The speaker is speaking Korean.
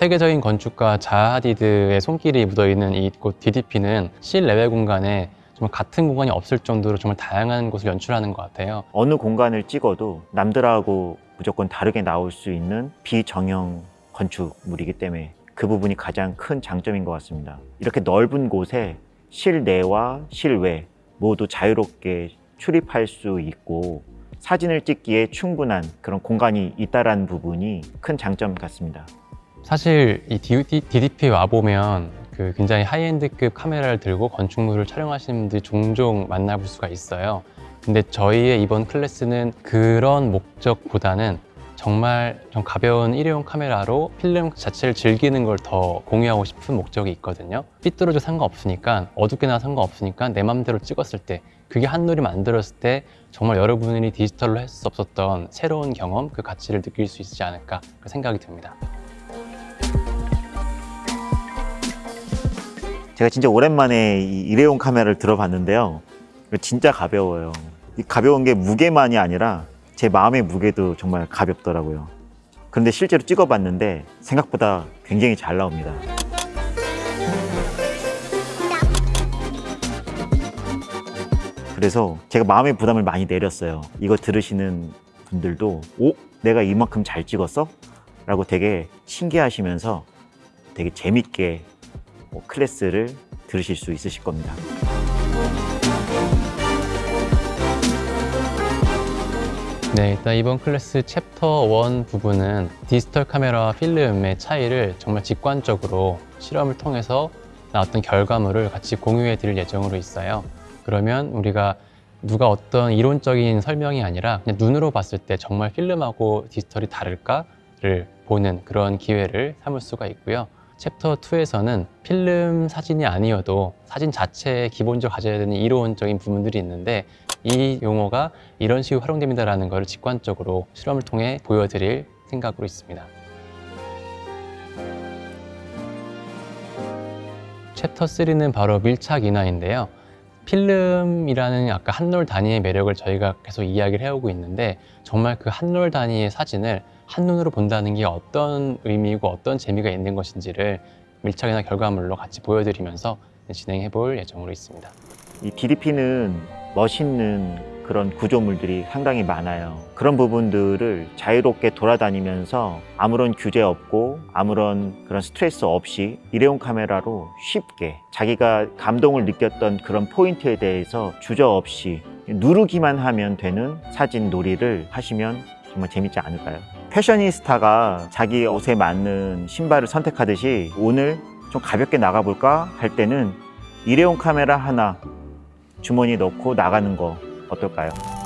세계적인 건축가 자하 하디드의 손길이 묻어있는 이곳 DDP는 실내외 공간에 정말 같은 공간이 없을 정도로 정말 다양한 곳을 연출하는 것 같아요. 어느 공간을 찍어도 남들하고 무조건 다르게 나올 수 있는 비정형 건축물이기 때문에 그 부분이 가장 큰 장점인 것 같습니다. 이렇게 넓은 곳에 실내와 실외 모두 자유롭게 출입할 수 있고 사진을 찍기에 충분한 그런 공간이 있다는 부분이 큰 장점 같습니다. 사실 이 DDP 와 보면 그 굉장히 하이엔드급 카메라를 들고 건축물을 촬영하시는 분들이 종종 만나볼 수가 있어요. 근데 저희의 이번 클래스는 그런 목적보다는 정말 좀 가벼운 일회용 카메라로 필름 자체를 즐기는 걸 더 공유하고 싶은 목적이 있거든요. 삐뚤어져 상관없으니까 어둡게 나 상관없으니까 내 맘대로 찍었을 때 그게 한눈이 만들었을 때 정말 여러분이 디지털로 할 수 없었던 새로운 경험, 그 가치를 느낄 수 있지 않을까 그 생각이 듭니다. 제가 진짜 오랜만에 이 일회용 카메라를 들어봤는데요. 진짜 가벼워요. 이 가벼운 게 무게만이 아니라 제 마음의 무게도 정말 가볍더라고요. 그런데 실제로 찍어봤는데 생각보다 굉장히 잘 나옵니다. 그래서 제가 마음의 부담을 많이 내렸어요. 이거 들으시는 분들도 오? 내가 이만큼 잘 찍었어? 라고 되게 신기하시면서 되게 재밌게 뭐 클래스를 들으실 수 있으실 겁니다. 네, 일단 이번 클래스 챕터 1 부분은 디지털 카메라와 필름의 차이를 정말 직관적으로 실험을 통해서 나왔던 결과물을 같이 공유해 드릴 예정으로 있어요. 그러면 우리가 누가 어떤 이론적인 설명이 아니라 그냥 눈으로 봤을 때 정말 필름하고 디지털이 다를까를 보는 그런 기회를 삼을 수가 있고요. 챕터 2에서는 필름 사진이 아니어도 사진 자체에 기본적으로 가져야 되는 이론적인 부분들이 있는데 이 용어가 이런 식으로 활용됩니다라는 것을 직관적으로 실험을 통해 보여드릴 생각으로 있습니다. 챕터 3는 바로 밀착 인화인데요. 필름이라는 아까 한롤 단위의 매력을 저희가 계속 이야기를 해오고 있는데 정말 그 한롤 단위의 사진을 한눈으로 본다는 게 어떤 의미이고 어떤 재미가 있는 것인지를 밀착이나 결과물로 같이 보여드리면서 진행해 볼 예정으로 있습니다. 이 DDP는 멋있는 그런 구조물들이 상당히 많아요. 그런 부분들을 자유롭게 돌아다니면서 아무런 규제 없고 아무런 그런 스트레스 없이 일회용 카메라로 쉽게 자기가 감동을 느꼈던 그런 포인트에 대해서 주저없이 누르기만 하면 되는 사진 놀이를 하시면 정말 재밌지 않을까요? 패셔니스타가 자기 옷에 맞는 신발을 선택하듯이 오늘 좀 가볍게 나가볼까 할 때는 일회용 카메라 하나 주머니 넣고 나가는 거 어떨까요?